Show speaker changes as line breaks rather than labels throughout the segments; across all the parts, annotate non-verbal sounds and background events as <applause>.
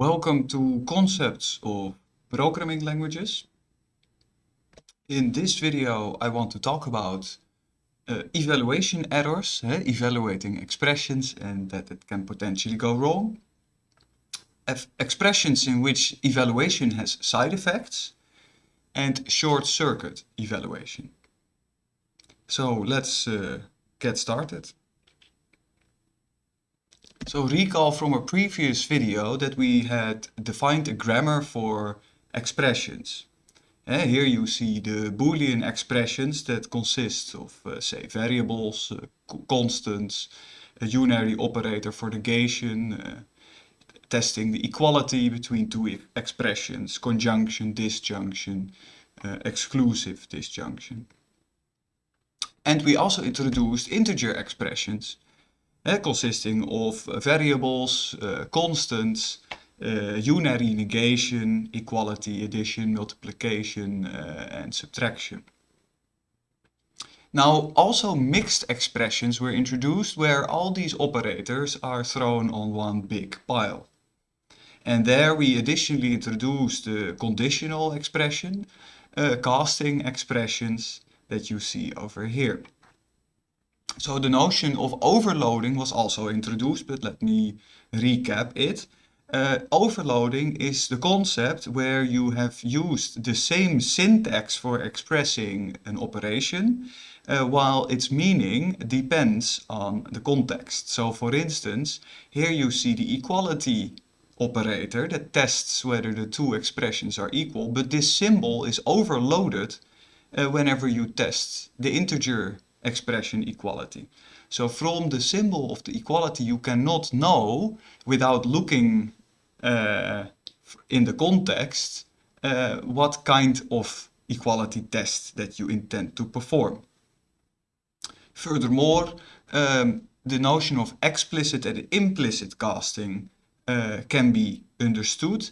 Welcome to Concepts of Programming Languages. In this video I want to talk about uh, evaluation errors, eh, evaluating expressions and that it can potentially go wrong. F expressions in which evaluation has side effects and short circuit evaluation. So let's uh, get started. So recall from a previous video that we had defined a grammar for expressions. Uh, here you see the Boolean expressions that consist of, uh, say, variables, uh, constants, a unary operator for negation, testing the equality between two expressions, conjunction, disjunction, exclusive disjunction. And we also introduced integer expressions consisting of variables, uh, constants, uh, unary negation, equality, addition, multiplication and subtraction. Now also mixed expressions were introduced where all these operators are thrown on one big pile. And there we additionally introduced the conditional expression, uh, casting expressions that you see over here. So the notion of overloading was also introduced, but let me recap it. Uh, overloading is the concept where you have used the same syntax for expressing an operation, uh, while its meaning depends on the context. So for instance, here you see the equality operator that tests whether the two expressions are equal, but this symbol is overloaded uh, whenever you test the integer expression equality. So from the symbol of the equality you cannot know without looking uh, in the context uh, what kind of equality test that you intend to perform. Furthermore, um, the notion of explicit and implicit casting uh, can be understood.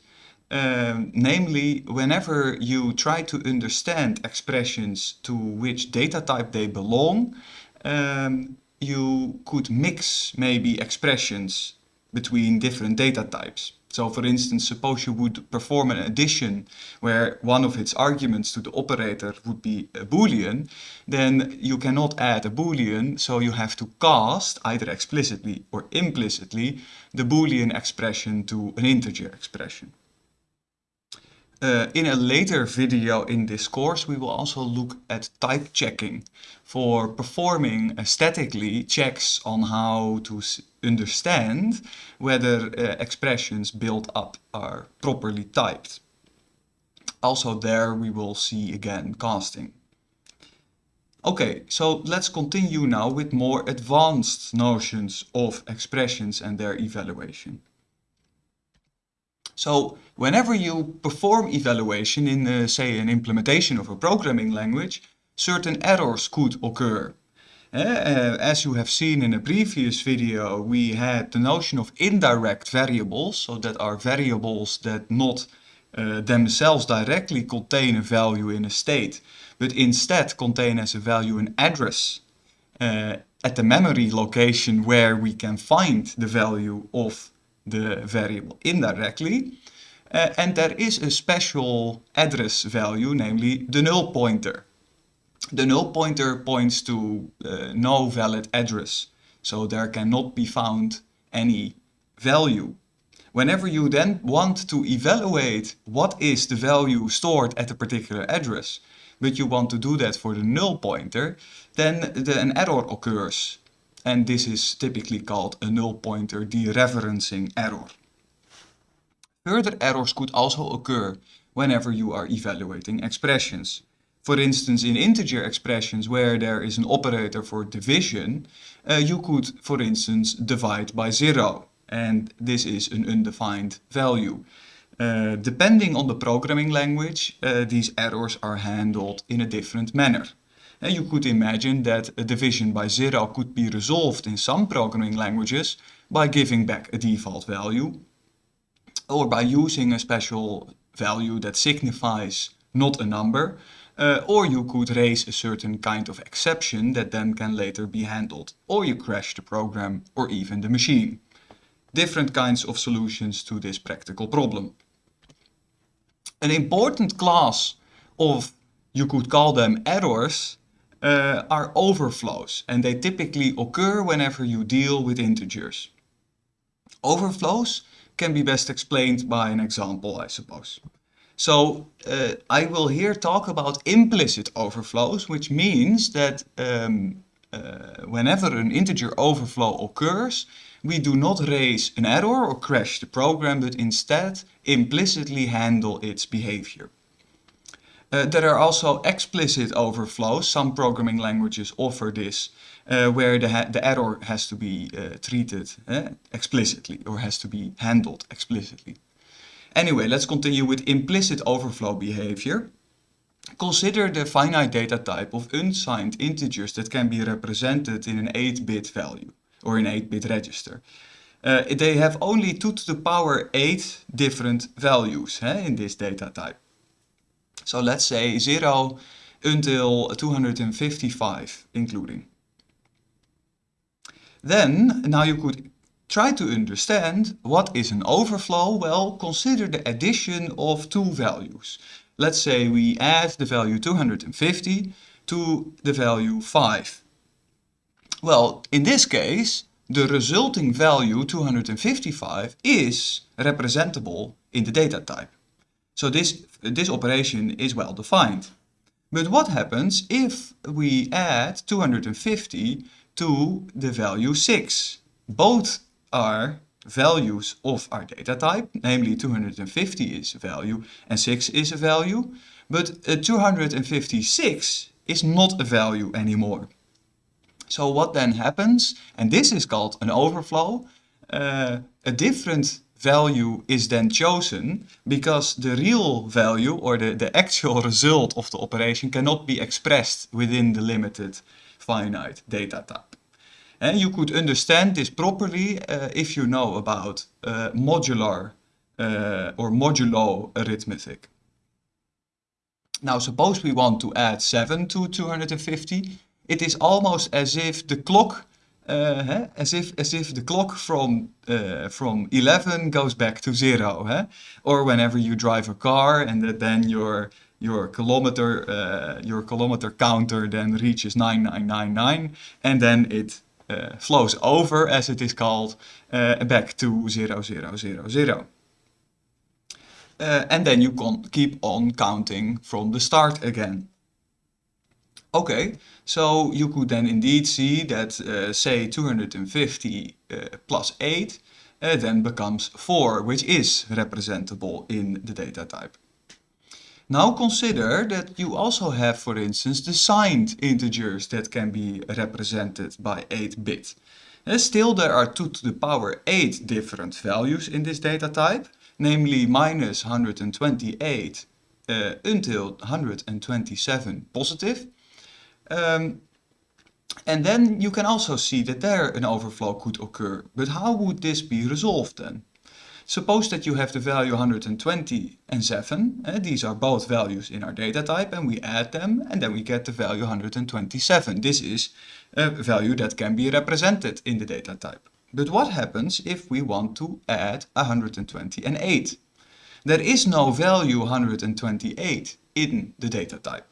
Um, namely, whenever you try to understand expressions to which data type they belong, um, you could mix maybe expressions between different data types. So for instance, suppose you would perform an addition where one of its arguments to the operator would be a boolean, then you cannot add a boolean, so you have to cast, either explicitly or implicitly, the boolean expression to an integer expression. Uh, in a later video in this course, we will also look at type checking for performing aesthetically checks on how to understand whether uh, expressions built up are properly typed. Also there we will see again casting. Okay, so let's continue now with more advanced notions of expressions and their evaluation. So whenever you perform evaluation in, uh, say, an implementation of a programming language, certain errors could occur. Uh, as you have seen in a previous video, we had the notion of indirect variables, so that are variables that not uh, themselves directly contain a value in a state, but instead contain as a value an address uh, at the memory location where we can find the value of the variable indirectly. Uh, and there is a special address value, namely the null pointer. The null pointer points to uh, no valid address, so there cannot be found any value. Whenever you then want to evaluate what is the value stored at a particular address, but you want to do that for the null pointer, then the, an error occurs and this is typically called a null pointer dereferencing error. Further errors could also occur whenever you are evaluating expressions. For instance, in integer expressions where there is an operator for division, uh, you could, for instance, divide by zero. And this is an undefined value. Uh, depending on the programming language, uh, these errors are handled in a different manner. And you could imagine that a division by zero could be resolved in some programming languages by giving back a default value or by using a special value that signifies not a number uh, or you could raise a certain kind of exception that then can later be handled or you crash the program or even the machine. different kinds of solutions to this practical problem. An important class of, you could call them errors, uh, are overflows and they typically occur whenever you deal with integers. Overflows can be best explained by an example, I suppose. So uh, I will here talk about implicit overflows, which means that um, uh, whenever an integer overflow occurs, we do not raise an error or crash the program, but instead implicitly handle its behavior. Uh, there are also explicit overflows. Some programming languages offer this, uh, where the, the, error has to be uh, treated explicitly or has to be handled explicitly. Anyway, let's continue with implicit overflow behavior. Consider the finite data type of unsigned integers that can be represented in an 8-bit value or an 8-bit register. Uh, they have only 2 to the power 8 different values in this data type. So let's say 0 until 255 including. Then, now you could try to understand what is an overflow. Well, consider the addition of two values. Let's say we add the value 250 to the value 5. Well, in this case, the resulting value 255 is representable in the data type. So this, this operation is well defined. But what happens if we add 250 to the value 6? Both are values of our data type, namely 250 is a value and 6 is a value, but uh, 256 is not a value anymore. So what then happens, and this is called an overflow, uh, a different value is then chosen because the real value or the, the actual <laughs> result of the operation cannot be expressed within the limited finite data type. And you could understand this properly uh, if you know about uh, modular uh, or modulo arithmetic. Now suppose we want to add 7 to 250. It is almost as if the clock uh, as if as if the clock from uh, from 11 goes back to zero, or whenever you drive a car and that then your your kilometer uh, your kilometer counter then reaches 9999 and then it uh, flows over as it is called uh, back to 0000. Uh, and then you can keep on counting from the start again. Okay, so you could then indeed see that, uh, say, 250 uh, plus 8 uh, then becomes 4, which is representable in the data type. Now consider that you also have, for instance, the signed integers that can be represented by 8-bit. Uh, still, there are 2 to the power 8 different values in this data type, namely minus 128 uh, until 127 positive. Um, and then you can also see that there an overflow could occur. But how would this be resolved then? Suppose that you have the value 120 and 7. Uh, these are both values in our data type and we add them and then we get the value 127. This is a value that can be represented in the data type. But what happens if we want to add 120 and 8? There is no value 128 in the data type.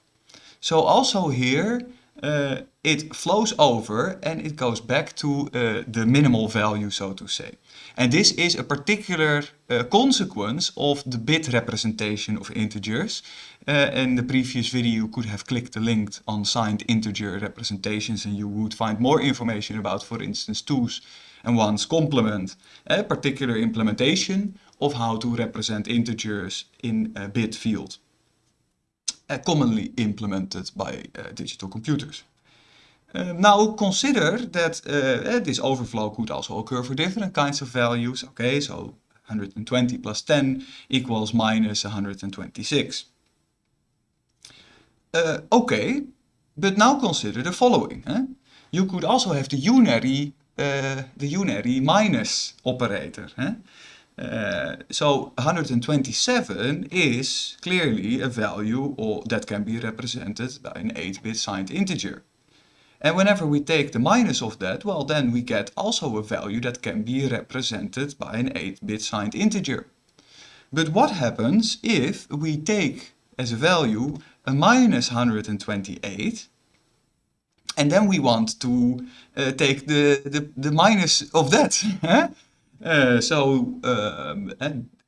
So also here uh, it flows over and it goes back to uh, the minimal value, so to say. And this is a particular uh, consequence of the bit representation of integers. Uh, in the previous video you could have clicked the link on signed integer representations and you would find more information about, for instance, twos and ones complement, a particular implementation of how to represent integers in a bit field commonly implemented by uh, digital computers. Uh, now consider that this overflow could also occur for different kinds of values. Okay, so 120 plus 10 equals minus 126. Uh, okay, but now consider the following. Eh? You could also have the unary, uh, the unary minus operator. Eh? Uh, so 127 is clearly a value or that can be represented by an 8-bit signed integer. And whenever we take the minus of that, well, then we get also a value that can be represented by an 8-bit signed integer. But what happens if we take as a value a minus 128 and then we want to uh, take the, the, the minus of that. <laughs> uh, so um,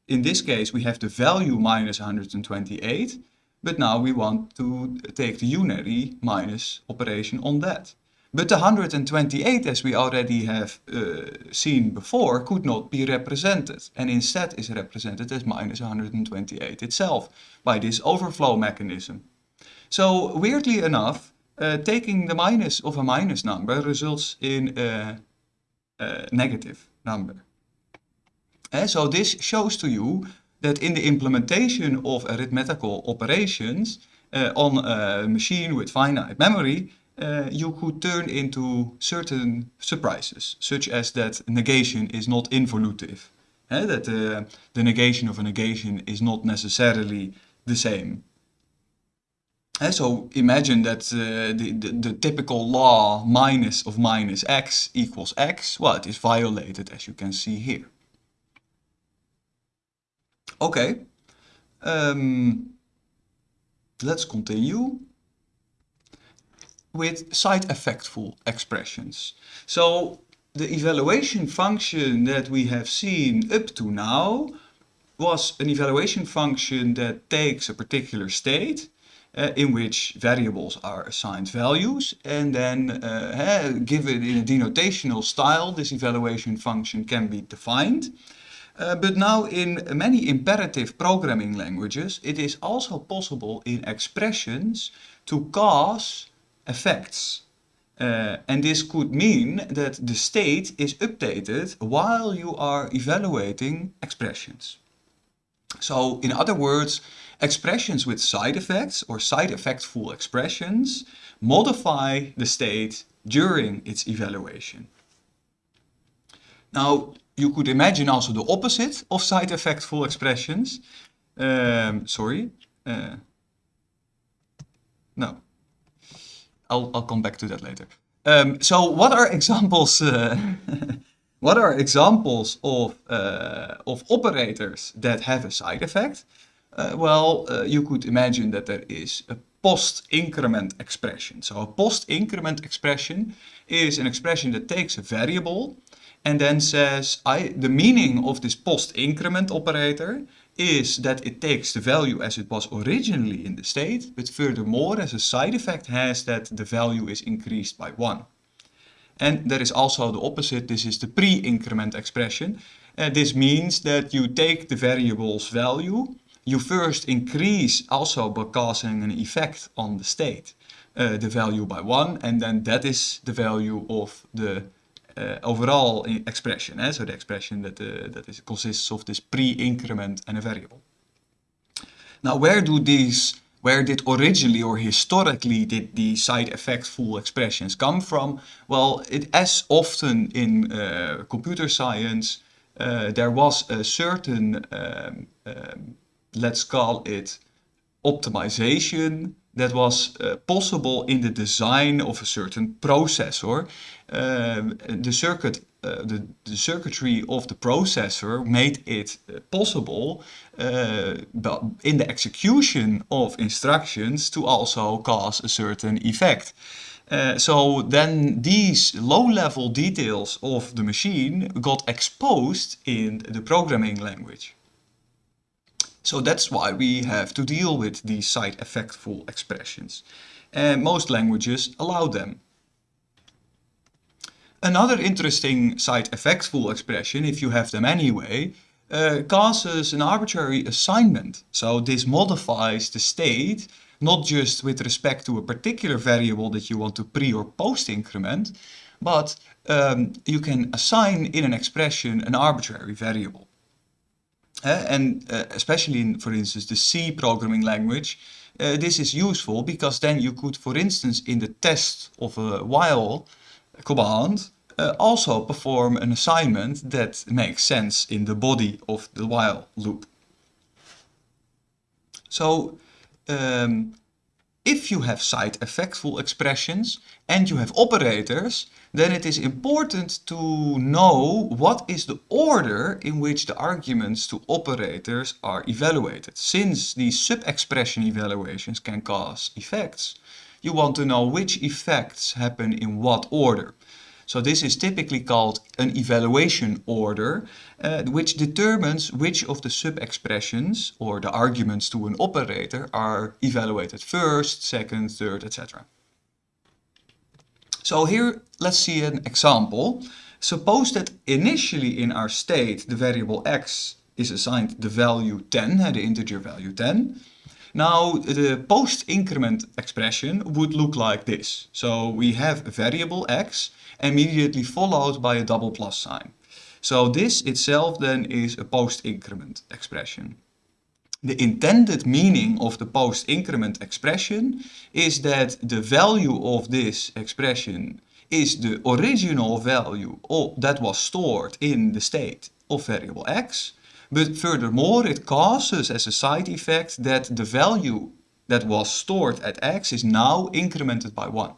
in this case we have the value minus 128 but now we want to take the unary minus operation on that. But the 128, as we already have uh, seen before, could not be represented and instead is represented as minus 128 itself by this overflow mechanism. So weirdly enough, uh, taking the minus of a minus number results in a, a negative number. So this shows to you that in the implementation of arithmetical operations uh, on a machine with finite memory, uh, you could turn into certain surprises, such as that negation is not involutive, that uh, the negation of a negation is not necessarily the same. Uh, so imagine that uh, the, the, the, typical law minus of minus x equals x, well it is violated as you can see here. Okay, um, let's continue with side effectful expressions. So the evaluation function that we have seen up to now was an evaluation function that takes a particular state uh, in which variables are assigned values and then uh, given in a denotational style this evaluation function can be defined. Uh, but now in many imperative programming languages it is also possible in expressions to cause effects. Uh, and this could mean that the state is updated while you are evaluating expressions. So in other words, expressions with side effects or side effectful expressions modify the state during its evaluation. Now, you could imagine also the opposite of side effectful expressions. Um, sorry. Uh, no. I'll, I'll come back to that later. Um, so what are examples uh, <laughs> what are examples of, uh, of operators that have a side effect? Uh, well, uh, you could imagine that there is a post-increment expression. So a post-increment expression is an expression that takes a variable and then says I, the meaning of this post-increment operator is that it takes the value as it was originally in the state, but furthermore as a side effect has that the value is increased by 1. And there is also the opposite, this is the pre-increment expression. Uh, this means that you take the variable's value, you first increase also by causing an effect on the state, uh, the value by 1, and then that is the value of the overall expression. Eh? So the expression that, that is, consists of this pre-increment and a variable. Now where do these, where did originally or historically did the side effectful expressions come from? Well, it, as often in uh, computer science, uh, there was a certain, um, um, let's call it optimization that was uh, possible in the design of a certain processor. The circuit uh, the, the, circuitry of the processor made it uh, possible uh, in the execution of instructions to also cause a certain effect. So then these low-level details of the machine got exposed in the programming language. So that's why we have to deal with these side effectful expressions. And most languages allow them. Another interesting side effectful expression, if you have them anyway, uh, causes an arbitrary assignment. So this modifies the state, not just with respect to a particular variable that you want to pre or post increment, but um, you can assign in an expression an arbitrary variable. Uh, and uh, especially in, for instance, the C programming language, uh, this is useful because then you could, for instance, in the test of a while command, uh, also perform an assignment that makes sense in the body of the while loop. So um, if you have side effectful expressions and you have operators, then it is important to know what is the order in which the arguments to operators are evaluated. Since these sub-expression evaluations can cause effects, you want to know which effects happen in what order. So this is typically called an evaluation order, uh, which determines which of the sub-expressions or the arguments to an operator are evaluated first, second, third, etc. So here let's see an example. Suppose that initially in our state the variable x is assigned the value 10, uh, the integer value 10. Now the post-increment expression would look like this. So we have a variable x immediately followed by a double plus sign. So this itself then is a post-increment expression. The intended meaning of the post-increment expression is that the value of this expression is the original value that was stored in the state of variable x. But furthermore, it causes as a side effect that the value that was stored at x is now incremented by 1.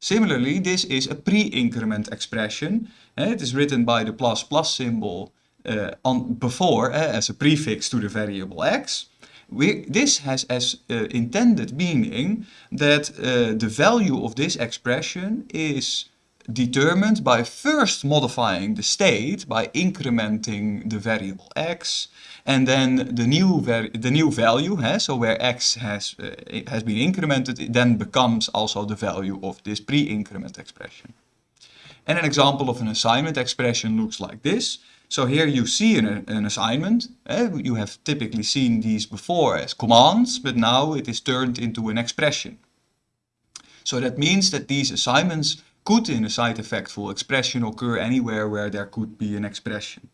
Similarly, this is a pre-increment expression. Uh, it is written by the plus plus symbol uh, on before uh, as a prefix to the variable x. We, this has as uh, intended meaning that the value of this expression is determined by first modifying the state by incrementing the variable x and then the new the new value huh, so where x has uh, has been incremented it then becomes also the value of this pre-increment expression and an example of an assignment expression looks like this so here you see an, an assignment eh? you have typically seen these before as commands but now it is turned into an expression so that means that these assignments could in a side effectful expression occur anywhere where there could be an expression.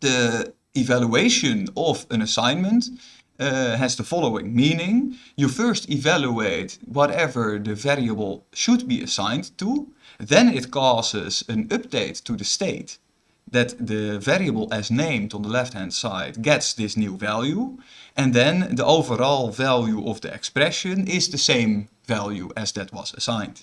The evaluation of an assignment uh, has the following meaning. You first evaluate whatever the variable should be assigned to, then it causes an update to the state that the variable as named on the left hand side gets this new value and then the overall value of the expression is the same value as that was assigned.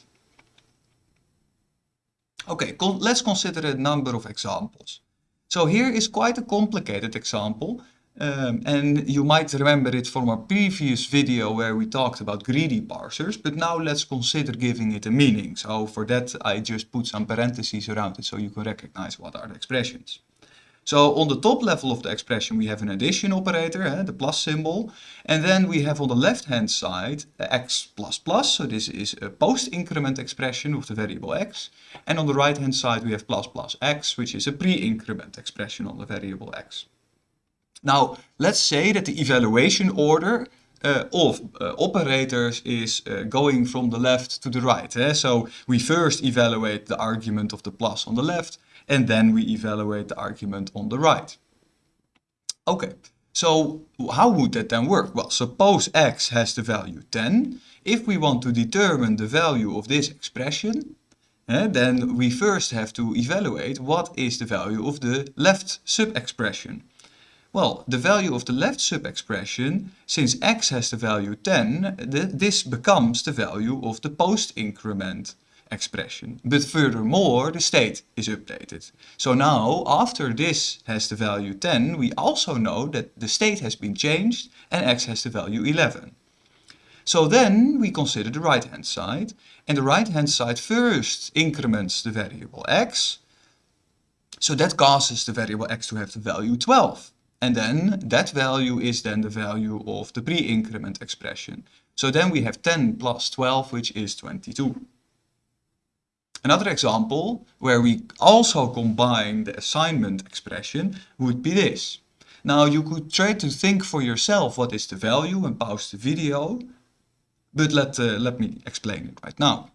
Okay, con let's consider a number of examples. So here is quite a complicated example. Um, and you might remember it from our previous video where we talked about greedy parsers, but now let's consider giving it a meaning. So for that I just put some parentheses around it so you can recognize what are the expressions. So on the top level of the expression we have an addition operator, eh, the plus symbol. And then we have on the left hand side x plus plus. So this is a post-increment expression of the variable x. And on the right hand side we have plus plus x, which is a pre-increment expression on the variable x. Now let's say that the evaluation order uh, of uh, operators is uh, going from the left to the right. Eh? So we first evaluate the argument of the plus on the left and then we evaluate the argument on the right. Okay, so how would that then work? Well, suppose x has the value 10. If we want to determine the value of this expression, eh, then we first have to evaluate what is the value of the left sub-expression. Well, the value of the left sub-expression, since x has the value 10, th this becomes the value of the post-increment expression. But furthermore, the state is updated. So now, after this has the value 10, we also know that the state has been changed and x has the value 11. So then we consider the right hand side. And the right hand side first increments the variable x. So that causes the variable x to have the value 12. And then that value is then the value of the pre-increment expression. So then we have 10 plus 12, which is 22. Another example where we also combine the assignment expression would be this. Now you could try to think for yourself what is the value and pause the video, but let, uh, let me explain it right now.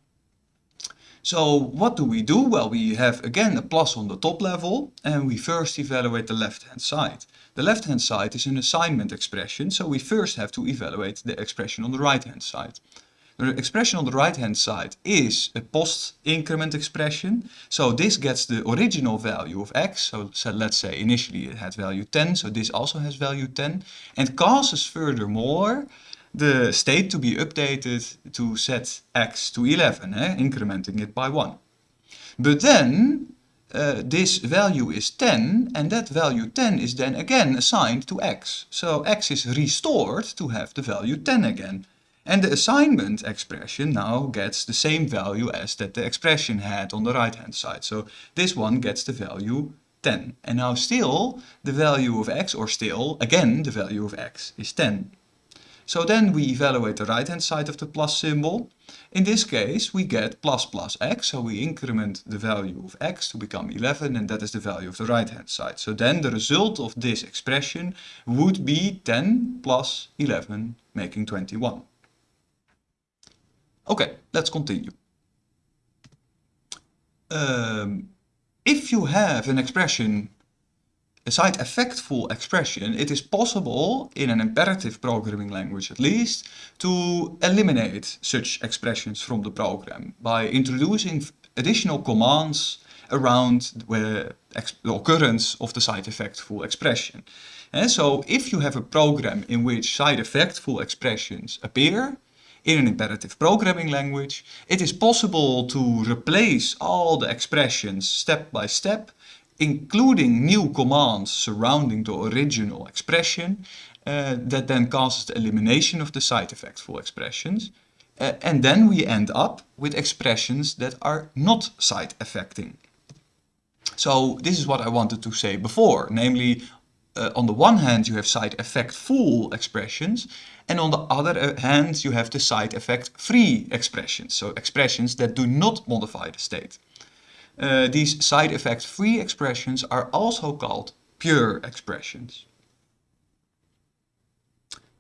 So what do we do? Well, we have again a plus on the top level and we first evaluate the left hand side. The left hand side is an assignment expression, so we first have to evaluate the expression on the right hand side. The expression on the right hand side is a post increment expression. So this gets the original value of x. So, so, let's say initially it had value 10, so this also has value 10. And causes furthermore the state to be updated to set x to 11, eh, incrementing it by 1. But then uh, this value is 10 and that value 10 is then again assigned to x. So x is restored to have the value 10 again. And the assignment expression now gets the same value as that the expression had on the right hand side. So this one gets the value 10. And now still the value of x, or still again the value of x is 10. So then we evaluate the right hand side of the plus symbol. In this case we get plus plus x, so we increment the value of x to become 11 and that is the value of the right hand side. So then the result of this expression would be 10 plus 11 making 21. Okay, let's continue. Um, if you have an expression, a side effectful expression, it is possible, in an imperative programming language at least, to eliminate such expressions from the program by introducing additional commands around the occurrence of the side effectful expression. And so if you have a program in which side effectful expressions appear, in an imperative programming language, it is possible to replace all the expressions step by step, including new commands surrounding the original expression, uh, that then causes the elimination of the side effectful expressions. Uh, and then we end up with expressions that are not side affecting. So this is what I wanted to say before, namely uh, on the one hand you have side effect full expressions and on the other uh, hand you have the side effect free expressions, so expressions that do not modify the state. Uh, these side effect free expressions are also called pure expressions.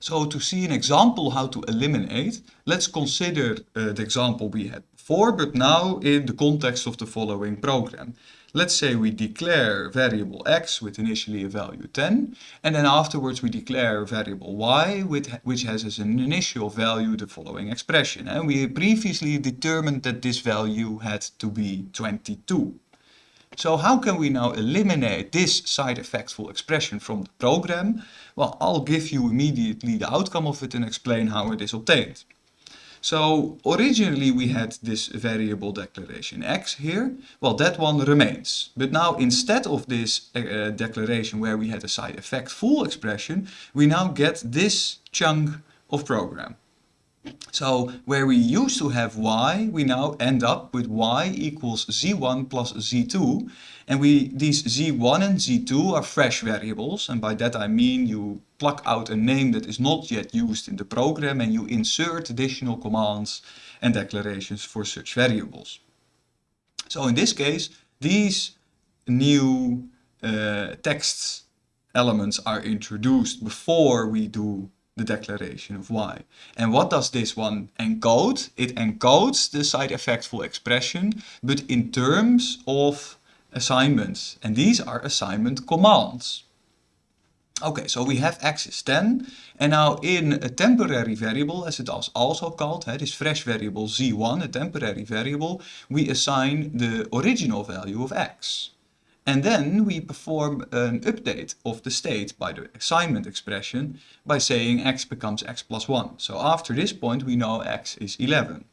So to see an example how to eliminate, let's consider uh, the example we had before, but now in the context of the following program. Let's say we declare variable x with initially a value 10, and then afterwards we declare variable y with, which has as an initial value the following expression. And we previously determined that this value had to be 22. So how can we now eliminate this side effectful expression from the program? Well, I'll give you immediately the outcome of it and explain how it is obtained. So originally we had this variable declaration x here. Well, that one remains. But now instead of this uh, declaration where we had a side effect full expression, we now get this chunk of program. So where we used to have y, we now end up with y equals z1 plus z2. And we these z1 and z2 are fresh variables. And by that I mean you pluck out a name that is not yet used in the program and you insert additional commands and declarations for such variables. So in this case, these new uh, text elements are introduced before we do the declaration of y. And what does this one encode? It encodes the side effectful expression, but in terms of assignments. And these are assignment commands. Okay, so we have x is 10, and now in a temporary variable, as it is also called, this fresh variable z1, a temporary variable, we assign the original value of x. And then we perform an update of the state by the assignment expression by saying x becomes x plus 1. So after this point we know x is 11.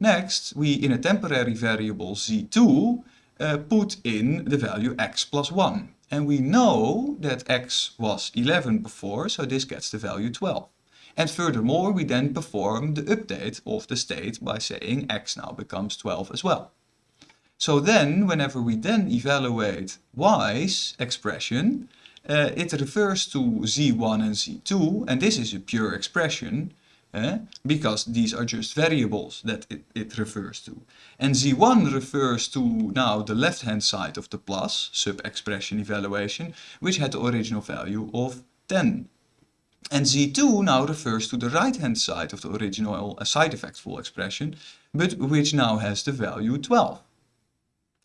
Next, we in a temporary variable z2 uh, put in the value x plus 1. And we know that x was 11 before, so this gets the value 12. And furthermore, we then perform the update of the state by saying x now becomes 12 as well. So then, whenever we then evaluate y's expression, uh, it refers to z1 and z2, and this is a pure expression, uh, because these are just variables that it, it refers to. And z1 refers to now the left-hand side of the plus, sub-expression evaluation, which had the original value of 10. And z2 now refers to the right-hand side of the original uh, side effectful expression, but which now has the value 12.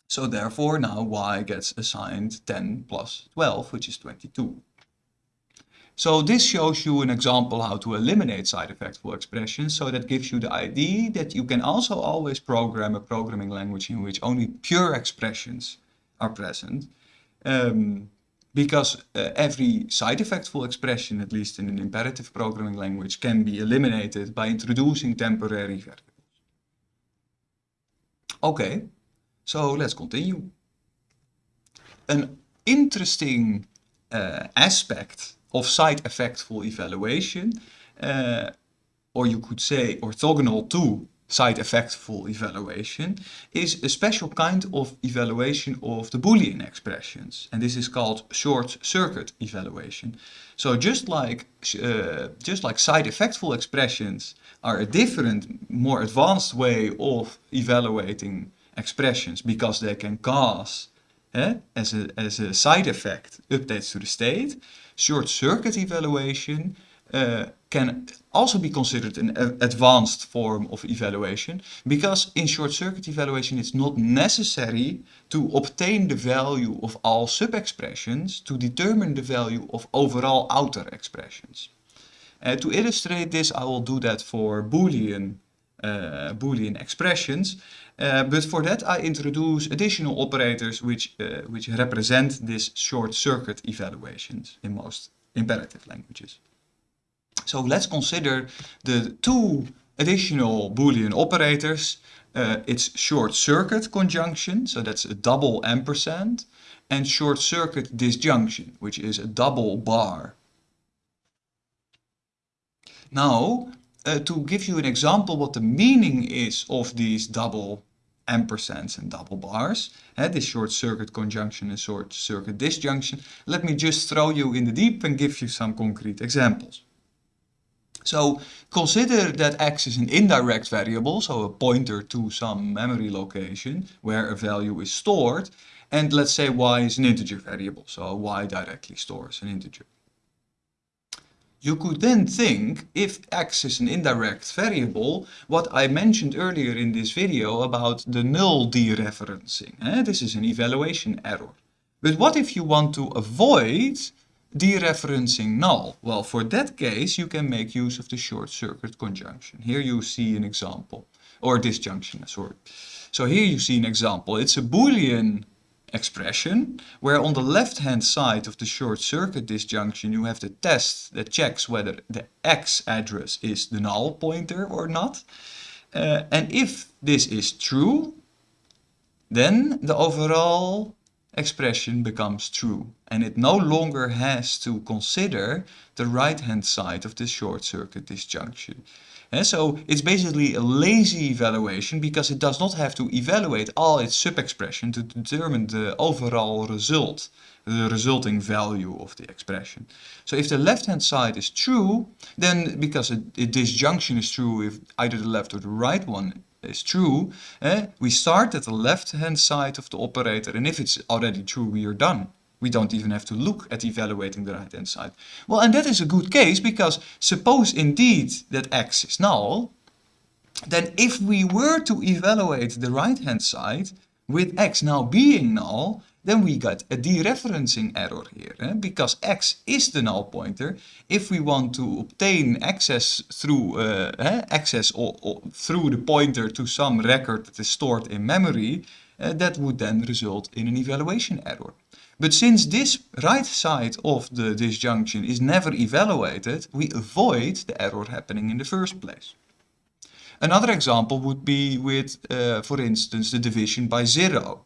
So therefore now y gets assigned 10 plus 12, which is 22. So this shows you an example how to eliminate side effectful expressions. So that gives you the idea that you can also always program a programming language in which only pure expressions are present. Um, because uh, every side effectful expression, at least in an imperative programming language, can be eliminated by introducing temporary variables. Okay, so let's continue. An interesting uh, aspect of side effectful evaluation, uh, or you could say orthogonal to side effectful evaluation is a special kind of evaluation of the Boolean expressions. And this is called short circuit evaluation. So just like, uh, just like side effectful expressions are a different, more advanced way of evaluating expressions because they can cause eh, as, a, as a side effect updates to the state, short circuit evaluation uh, can also be considered an advanced form of evaluation because in short circuit evaluation it's not necessary to obtain the value of all sub-expressions to determine the value of overall outer expressions. Uh, to illustrate this I will do that for Boolean, uh, Boolean expressions uh, but for that I introduce additional operators which, uh, which represent this short circuit evaluations in most imperative languages. So let's consider the two additional Boolean operators. It's short circuit conjunction, so that's a double ampersand, and short circuit disjunction, which is a double bar. Now, uh, to give you an example what the meaning is of these double ampersands and double bars, uh, this short circuit conjunction and short circuit disjunction, let me just throw you in the deep and give you some concrete examples. So consider that x is an indirect variable, so a pointer to some memory location where a value is stored. And let's say y is an integer variable, so y directly stores an integer. You could then think, if x is an indirect variable, what I mentioned earlier in this video about the null dereferencing. Eh? This is an evaluation error. But what if you want to avoid dereferencing null? Well, for that case, you can make use of the short circuit conjunction. Here you see an example, or disjunction, sorry. So here you see an example. It's a Boolean expression where on the left hand side of the short circuit disjunction you have the test that checks whether the x address is the null pointer or not. Uh, and if this is true, then the overall expression becomes true and it no longer has to consider the right hand side of the short circuit disjunction. And so it's basically a lazy evaluation because it does not have to evaluate all its sub-expression to determine the overall result, the resulting value of the expression. So if the left hand side is true, then because a, disjunction is true if either the left or the right one is true, eh, we start at the left hand side of the operator and if it's already true we are done. We don't even have to look at evaluating the right hand side. Well and that is a good case because suppose indeed that x is null, then if we were to evaluate the right hand side with x now being null, then we got a dereferencing error here, eh? because x is the null pointer. If we want to obtain access through uh, eh? access or, or through the pointer to some record that is stored in memory, uh, that would then result in an evaluation error. But since this right side of the disjunction is never evaluated, we avoid the error happening in the first place. Another example would be with, uh, for instance, the division by zero.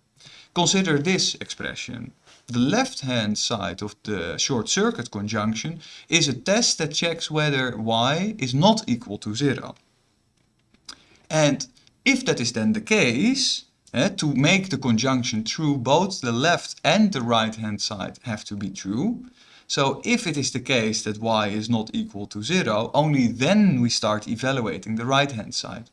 Consider this expression. The left-hand side of the short circuit conjunction is a test that checks whether y is not equal to zero. And if that is then the case, eh, to make the conjunction true, both the left and the right-hand side have to be true. So if it is the case that y is not equal to zero, only then we start evaluating the right-hand side.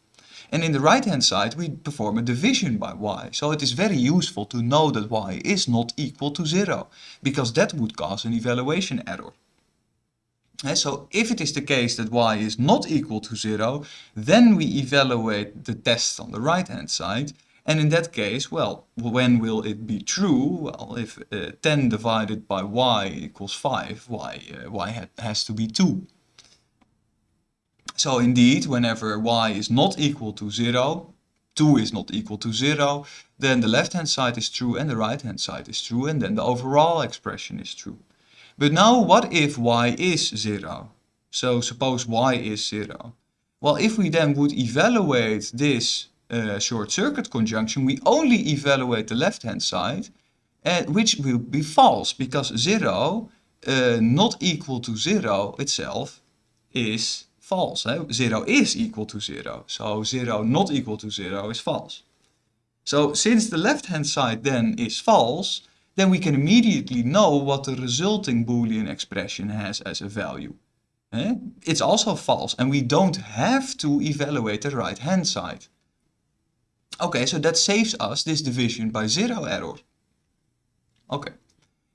And in the right hand side we perform a division by y. So it is very useful to know that y is not equal to 0, because that would cause an evaluation error. And so if it is the case that y is not equal to 0, then we evaluate the test on the right hand side. And in that case, well, when will it be true? Well, if uh, 10 divided by y equals 5, y, uh, y ha has to be 2. So indeed, whenever y is not equal to 0, 2 is not equal to 0, then the left-hand side is true and the right-hand side is true, and then the overall expression is true. But now what if y is 0? So suppose y is 0. Well, if we then would evaluate this uh, short circuit conjunction, we only evaluate the left-hand side, uh, which will be false because 0 uh, not equal to 0 itself is false. Eh? 0 is equal to 0, so 0 not equal to 0 is false. So since the left-hand side then is false, then we can immediately know what the resulting Boolean expression has as a value. Eh? It's also false and we don't have to evaluate the right-hand side. Okay, so that saves us this division by zero error. Okay.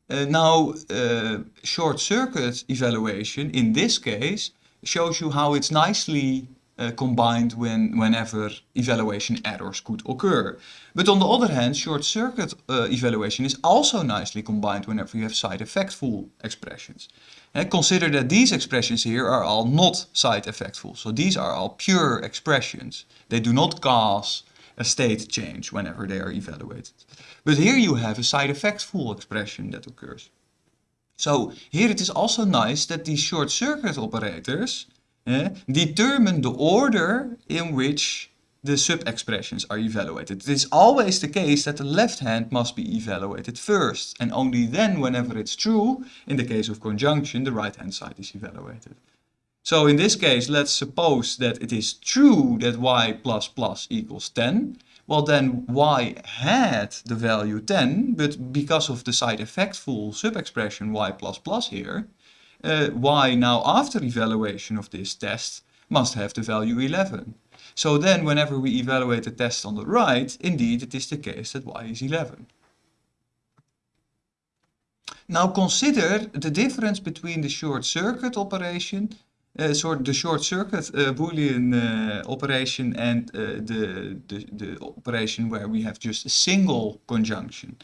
Uh, now, uh, short circuit evaluation in this case shows you how it's nicely uh, combined when, whenever evaluation errors could occur. But on the other hand, short circuit uh, evaluation is also nicely combined whenever you have side effectful expressions. And consider that these expressions here are all not side effectful. So these are all pure expressions. They do not cause a state change whenever they are evaluated. But here you have a side effectful expression that occurs. So here it is also nice that these short circuit operators eh, determine the order in which the sub-expressions are evaluated. It is always the case that the left hand must be evaluated first and only then whenever it's true, in the case of conjunction, the right hand side is evaluated. So in this case, let's suppose that it is true that y plus plus equals 10 well then y had the value 10, but because of the side effectful sub-expression y plus plus here, uh, y now after evaluation of this test must have the value 11. So then whenever we evaluate the test on the right, indeed it is the case that y is 11. Now consider the difference between the short circuit operation uh, sort the short circuit uh, Boolean uh, operation and the, the, the operation where we have just a single conjunction.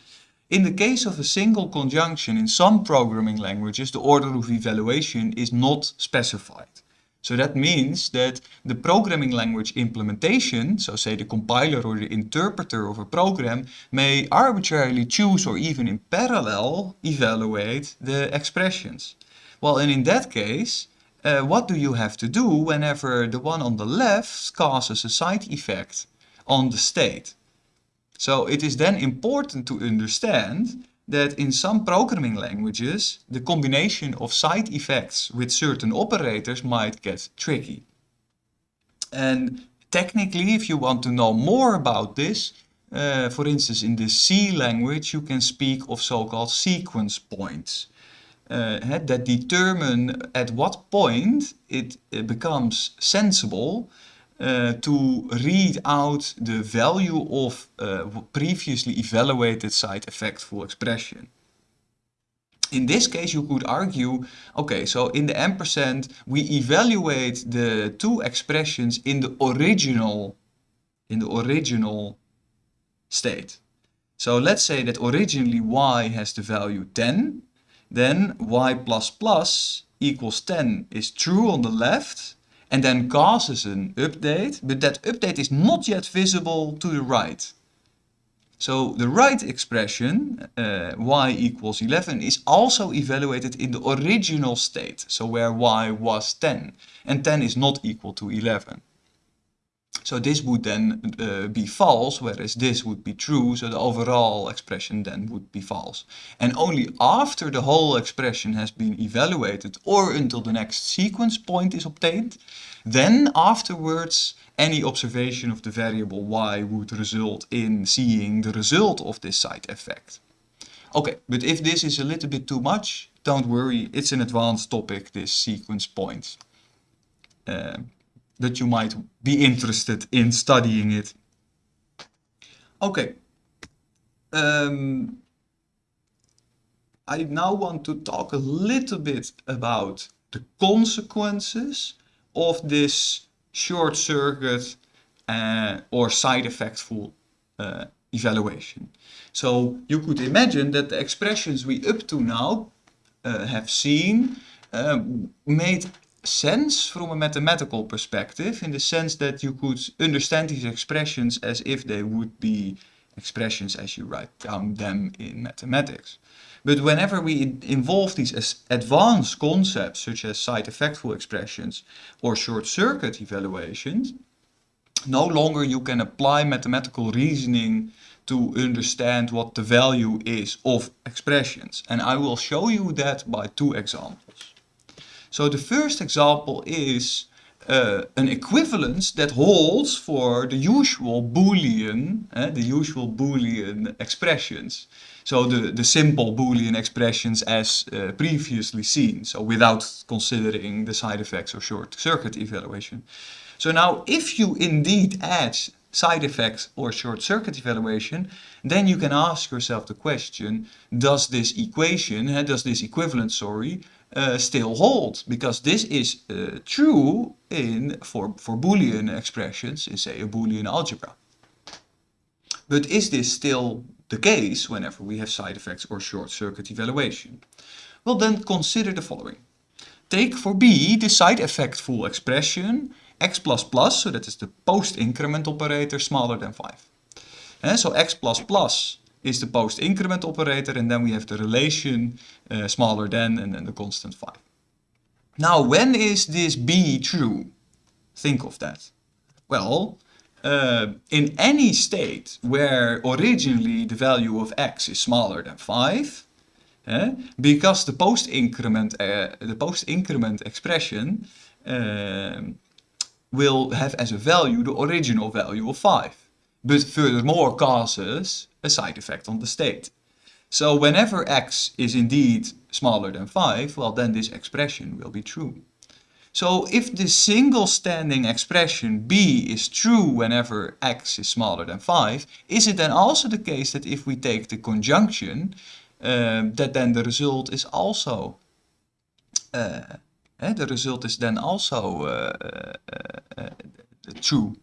In the case of a single conjunction in some programming languages, the order of evaluation is not specified. So that means that the programming language implementation, so say the compiler or the interpreter of a program, may arbitrarily choose or even in parallel evaluate the expressions. Well, and in that case, uh, what do you have to do whenever the one on the left causes a side effect on the state? So it is then important to understand that in some programming languages, the combination of side effects with certain operators might get tricky. And technically, if you want to know more about this, uh, for instance, in the C language, you can speak of so-called sequence points uh, that determine at what point it, it becomes sensible uh, to read out the value of uh, previously evaluated side effect effectful expression. In this case, you could argue, okay, so in the ampersand, we evaluate the two expressions in the original, in the original state. So let's say that originally y has the value 10, then y equals 10 is true on the left and then causes an update, but that update is not yet visible to the right. So the right expression, uh, y equals 11, is also evaluated in the original state, so where y was 10, and 10 is not equal to 11. So this would then uh, be false, whereas this would be true, so the overall expression then would be false. And only after the whole expression has been evaluated or until the next sequence point is obtained, then afterwards any observation of the variable y would result in seeing the result of this side effect. Okay, but if this is a little bit too much, don't worry, it's an advanced topic, this sequence point. Uh, that you might be interested in studying it. Okay. Um, I now want to talk a little bit about the consequences of this short circuit uh, or side effectful uh, evaluation. So you could imagine that the expressions we up to now uh, have seen made sense from a mathematical perspective in the sense that you could understand these expressions as if they would be expressions as you write down them in mathematics. But whenever we involve these advanced concepts such as side-effectful expressions or short-circuit evaluations, no longer you can apply mathematical reasoning to understand what the value is of expressions. And I will show you that by two examples. So the first example is uh, an equivalence that holds for the usual Boolean, uh, the usual Boolean expressions. So the, the simple Boolean expressions as uh, previously seen, so without considering the side effects or short circuit evaluation. So now if you indeed add side effects or short circuit evaluation, then you can ask yourself the question, does this equation, uh, does this equivalence, sorry, uh, still hold? Because this is uh, true in for, for Boolean expressions in say a Boolean algebra. But is this still the case whenever we have side effects or short circuit evaluation? Well then consider the following. Take for B the side effect full expression x plus plus, so that is the post-increment operator smaller than 5. And so x plus plus is the post-increment operator and then we have the relation uh, smaller than and then the constant 5. Now when is this B true? Think of that. Well, uh, in any state where originally the value of x is smaller than 5, eh, because the post-increment uh, the post-increment expression uh, will have as a value the original value of 5, but furthermore causes a side effect on the state. So whenever x is indeed smaller than 5, well then this expression will be true. So if the single standing expression b is true whenever x is smaller than 5, is it then also the case that if we take the conjunction, um, that then the result is also uh, eh, the result is then also uh, uh, true.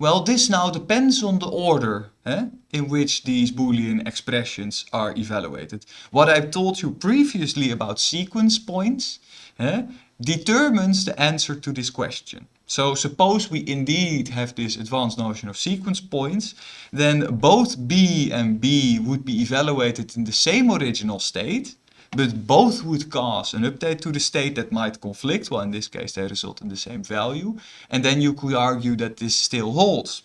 Well, this now depends on the order eh, in which these Boolean expressions are evaluated. What I've told you previously about sequence points eh, determines the answer to this question. So suppose we indeed have this advanced notion of sequence points, then both B and B would be evaluated in the same original state, but both would cause an update to the state that might conflict, well in this case they result in the same value, and then you could argue that this still holds.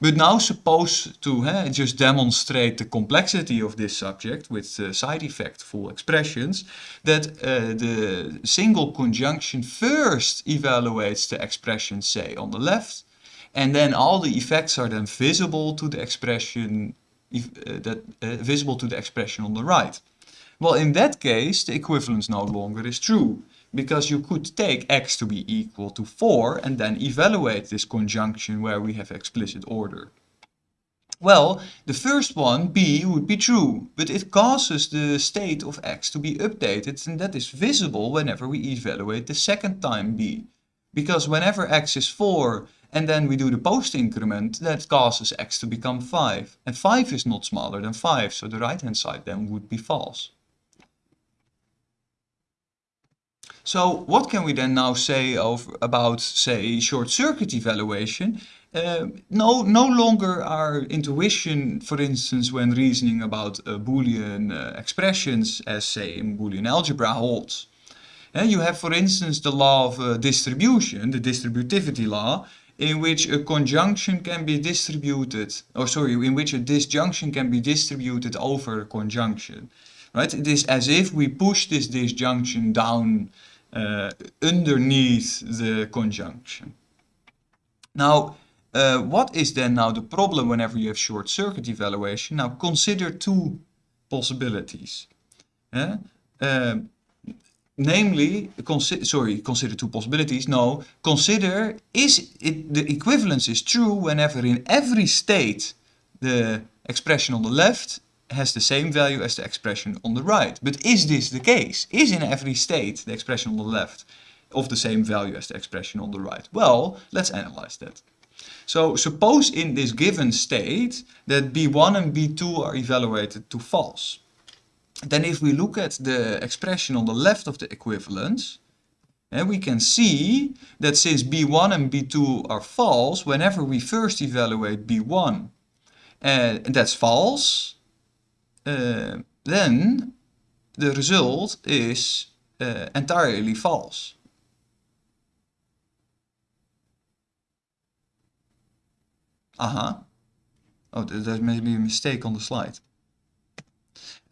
But now suppose to just demonstrate the complexity of this subject with uh, side effect full expressions, that uh, the single conjunction first evaluates the expression say on the left, and then all the effects are then visible to the expression uh, that uh, visible to the expression on the right. Well, in that case, the equivalence no longer is true, because you could take x to be equal to 4 and then evaluate this conjunction where we have explicit order. Well, the first one, b, would be true, but it causes the state of x to be updated and that is visible whenever we evaluate the second time b. Because whenever x is 4 and then we do the post increment, that causes x to become 5. And 5 is not smaller than 5, so the right hand side then would be false. So what can we then now say over, about, say, short-circuit evaluation? Uh, no, no longer our intuition, for instance, when reasoning about uh, Boolean uh, expressions, as say in Boolean algebra holds. Uh, you have, for instance, the law of uh, distribution, the distributivity law, in which a conjunction can be distributed, or sorry, in which a disjunction can be distributed over a conjunction. Right? It is as if we push this disjunction down uh, underneath the conjunction. Now, uh, what is then now the problem whenever you have short circuit evaluation? Now consider two possibilities. Uh, namely, consi sorry, consider two possibilities. No, consider is it the equivalence is true whenever in every state the expression on the left has the same value as the expression on the right. But is this the case? Is in every state the expression on the left of the same value as the expression on the right? Well, let's analyze that. So suppose in this given state that B1 and B2 are evaluated to false. Then if we look at the expression on the left of the equivalence, And we can see that since B1 and B2 are false, whenever we first evaluate B1 and eh, that's false, then the result is uh, entirely false. Aha. Oh, there's maybe a mistake on the slide.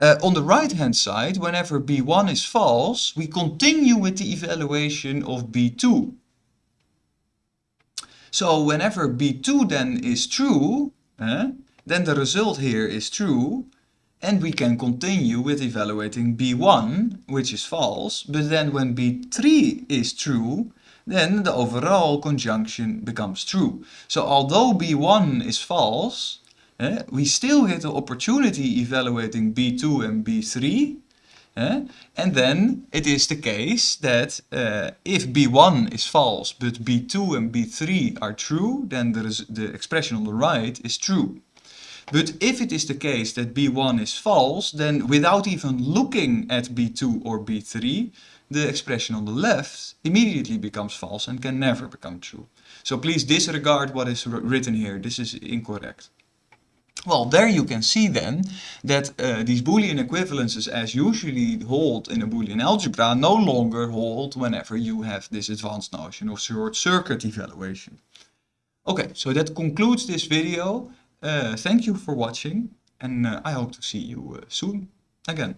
Uh, on the right hand side, whenever B1 is false, we continue with the evaluation of B2. So whenever B2 then is true, eh, then the result here is true, and we can continue with evaluating B1, which is false, but then when B3 is true, then the overall conjunction becomes true. So although B1 is false, eh, we still get the opportunity evaluating B2 and B3. Eh? And then it is the case that uh, if B1 is false but B2 and B3 are true, then is the expression on the right is true. But if it is the case that B1 is false, then without even looking at B2 or B3, the expression on the left immediately becomes false and can never become true. So please disregard what is written here. This is incorrect. Well, there you can see then that uh, these Boolean equivalences as usually hold in a Boolean algebra no longer hold whenever you have this advanced notion of short circuit evaluation. Okay, so that concludes this video. Uh, thank you for watching and uh, I hope to see you uh, soon again.